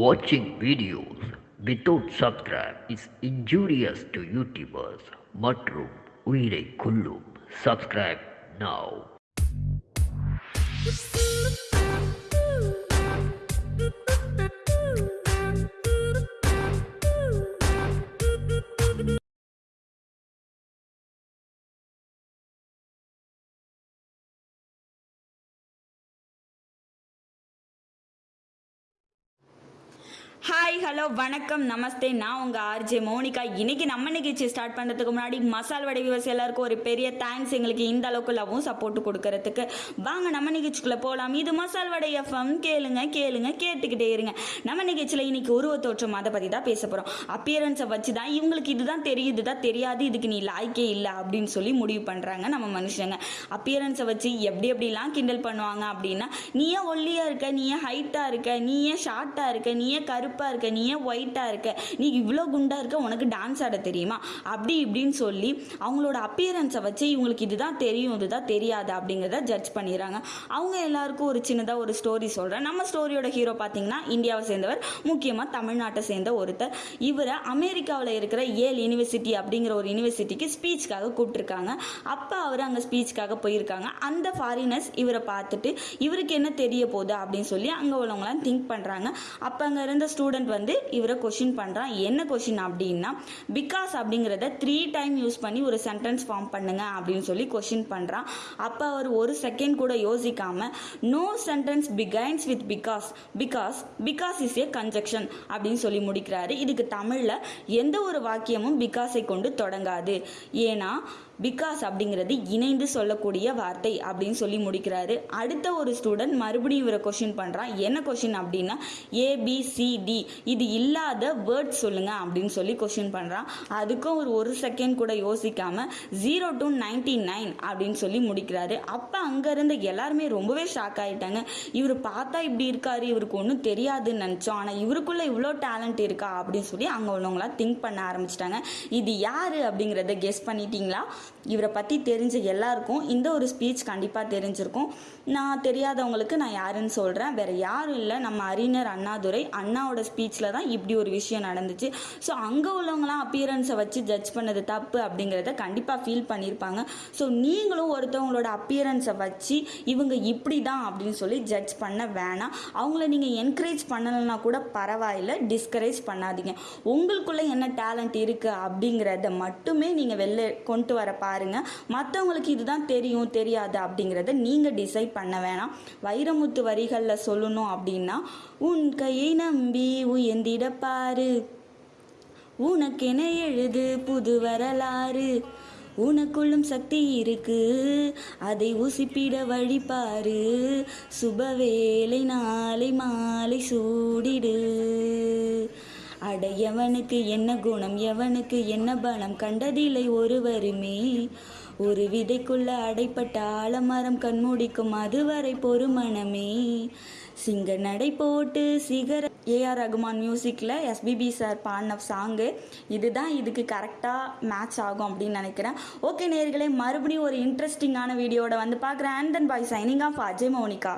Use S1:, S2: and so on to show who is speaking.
S1: Watching videos without subscribe is injurious to YouTubers மற்றும் உயிரை கொல்லும் subscribe now
S2: ஹாய் ஹலோ வணக்கம் நமஸ்தே. நான் உங்கள் ஆர்ஜே மோனிகா. இன்னைக்கு நம்ம நிகழ்ச்சி ஸ்டார்ட் பண்ணுறதுக்கு முன்னாடி மசால் வடை விவசாய எல்லாருக்கும் ஒரு பெரிய தேங்க்ஸ் எங்களுக்கு இந்த அளவுக்கு லவ்வும் சப்போர்ட் கொடுக்கறதுக்கு. வாங்க நம்ம நிகழ்ச்சிக்குள்ளே போகலாம் இது மசால் வடை எஃப்எம் கேளுங்க கேளுங்க கேட்டுக்கிட்டே இருங்க. நம்ம நிகழ்ச்சியில் இன்னைக்கு உருவ தோற்றம் அதை பற்றி தான் பேச போகிறோம் அப்பியரன்ஸை வச்சு தான் இவங்களுக்கு இதுதான் தெரியுது இதுதான் தெரியாது இதுக்கு நீ லாய்க்கே இல்லை அப்படின்னு சொல்லி முடிவு பண்ணுறாங்க நம்ம மனுஷங்க. அப்பியரன்ஸை வச்சு எப்படி எப்படிலாம் கிண்டல் பண்ணுவாங்க அப்படின்னா நீ ஏன் ஒல்லியாக இருக்க நீ ஏன் ஹைட்டாக இருக்க நீ ஏன் ஷார்ட்டாக இருக்க நீ ஏன் கருப்பாக இருக்க நீ ஏன் ஒயிட்டாக இருக்க? நீ இவ்வளோ குண்டாக இருக்க உனக்கு டான்ஸ் ஆட தெரியுமா? அப்படி இப்படின்னு சொல்லி அவங்களோட அப்பியரன்ஸை வச்சு இவங்களுக்கு இதுதான் தெரியும் இதுதான் தெரியாது அப்படிங்கிறத ஜட்ஜ் பண்ணிடுறாங்க. அவங்க எல்லாருக்கும் ஒரு சின்னதாக ஒரு ஸ்டோரி சொல்கிறேன் நம்ம ஸ்டோரியோட ஹீரோ பார்த்தீங்கன்னா இந்தியாவை சேர்ந்தவர் முக்கியமாக தமிழ்நாட்டை சேர்ந்த ஒருத்தர். இவரை அமெரிக்காவில் இருக்கிற ஏல் யூனிவர்சிட்டி அப்படிங்கிற ஒரு யூனிவர்சிட்டிக்கு ஸ்பீச்சுக்காக கூப்பிட்டுருக்காங்க. அப்போ அவர் அங்கே ஸ்பீச்சுக்காக போயிருக்காங்க. அந்த ஃபாரினர்ஸ் இவரை பார்த்துட்டு இவருக்கு என்ன தெரிய போகுது அப்படின்னு சொல்லி அங்கே உள்ளவங்களாம் திங்க் பண்ணுறாங்க அப்போ அங்கே இருந்த ஸ்டூடெண்ட் வந்து இவரை கொஷின் பண்ணுறான் என்ன கொஷின் அப்படின்னா பிகாஸ் அப்படிங்கிறத த்ரீ டைம் யூஸ் பண்ணி ஒரு சென்டென்ஸ் ஃபார்ம் பண்ணுங்க அப்படின்னு சொல்லி கொஷின் பண்ணுறான் அப்போ அவர் ஒரு செகண்ட் கூட யோசிக்காம no sentence begins with because because because is a conjunction அப்படின்னு சொல்லி முடிக்கிறாரு. இதுக்கு தமிழில் எந்த ஒரு வாக்கியமும் பிகாஸை கொண்டு தொடங்காது. ஏன்னா பிகாஸ் அப்படிங்கிறது இணைந்து சொல்லக்கூடிய வார்த்தை அப்படின்னு சொல்லி முடிக்கிறாரு. அடுத்த ஒரு ஸ்டூடெண்ட் மறுபடியும் இவரை கொஷின் பண்ணுறான் என்ன கொஷின் அப்படின்னா ஏபிசிடி இது இல்லாத வேர்ட் சொல்லுங்க அப்படின்னு சொல்லி கொஷின் பண்ணுறான் அதுக்கும் ஒரு ஒரு செகண்ட் கூட யோசிக்காம ஜீரோ டு நைன்டி நைன் அப்படின்னு சொல்லி முடிக்கிறாரு. அப்போ அங்கே இருந்த எல்லாருமே ரொம்பவே ஷாக் ஆகிட்டாங்க இவர் பார்த்தா இப்படி இருக்காரு இவருக்கு ஒன்றும் தெரியாதுன்னு நினச்சோம். ஆனால் இவருக்குள்ள இவ்வளோ டேலண்ட் இருக்கா அப்படின்னு சொல்லி அங்கே உள்ளவங்களாம் திங்க் பண்ண ஆரம்பிச்சிட்டாங்க. இது யாரு அப்படிங்கிறத கெஸ் பண்ணிட்டீங்களா? இவரை பற்றி தெரிஞ்ச எல்லாருக்கும் இந்த ஒரு ஸ்பீச் கண்டிப்பாக தெரிஞ்சிருக்கும். நான் தெரியாதவங்களுக்கு நான் யாருன்னு சொல்கிறேன் வேறு யாரும் இல்லை. நம்ம அறிஞர் அண்ணாதுரை அண்ணாவோட ஸ்பீச்சில் தான் இப்படி ஒரு விஷயம் நடந்துச்சு. ஸோ அங்கே உள்ளவங்களாம் அப்பியரன்ஸை வச்சு ஜட்ஜ் பண்ணது தப்பு அப்படிங்கிறத கண்டிப்பாக ஃபீல் பண்ணியிருப்பாங்க ஸோ நீங்களும் ஒருத்தவங்களோட அப்பியரன்ஸை வச்சு இவங்க இப்படி தான் அப்படின்னு சொல்லி ஜட்ஜ் பண்ண வேணாம். அவங்கள நீங்கள் என்கரேஜ் பண்ணலைன்னா கூட பரவாயில்ல. டிஸ்கரேஜ் பண்ணாதீங்க. உங்களுக்குள்ளே என்ன டேலண்ட் இருக்குது அப்படிங்கிறத மட்டுமே நீங்கள் வெளில கொண்டு வர பாருங்க. மற்றவங்களுக்கு இதுதான் தெரியும் தெரியாது அப்படிங்கிறத நீங்கள் டிசைட் பண்ண வேணாம். வைரமுத்து வரிகளில் சொல்லணும் அப்படின்னா உன் கையை நம்பி உயர்ந்திட பாரு. உனக்கென எழுது புது வரலாறு. உனக்குள்ளும் சக்தி இருக்கு. அதை உசிப்பிட வழிபாரு சுபவேளை நாளை மாலை சூடிடு. அட எவனுக்கு என்ன குணம் எவனுக்கு என்ன பலம் கண்டதில்லை ஒருவருமே. ஒரு விதைக்குள்ள அடைப்பட்ட ஆலமரம் கண்மூடிக்கும் அதுவரை பொறுமணமே. சிங்க நடை போட்டு சிகர ஏஆர் ரகுமான் மியூசிக்கில் எஸ்பிபி சார் பாடின சாங்கு. இதுதான் இதுக்கு கரெக்டாக மேட்ச் ஆகும் அப்படின்னு நினைக்கிறேன். ஓகே நேர்களே மறுபடியும் ஒரு இன்ட்ரெஸ்டிங்கான வீடியோட வந்து பார்க்குறேன். And then bye signing off Ajay Monica.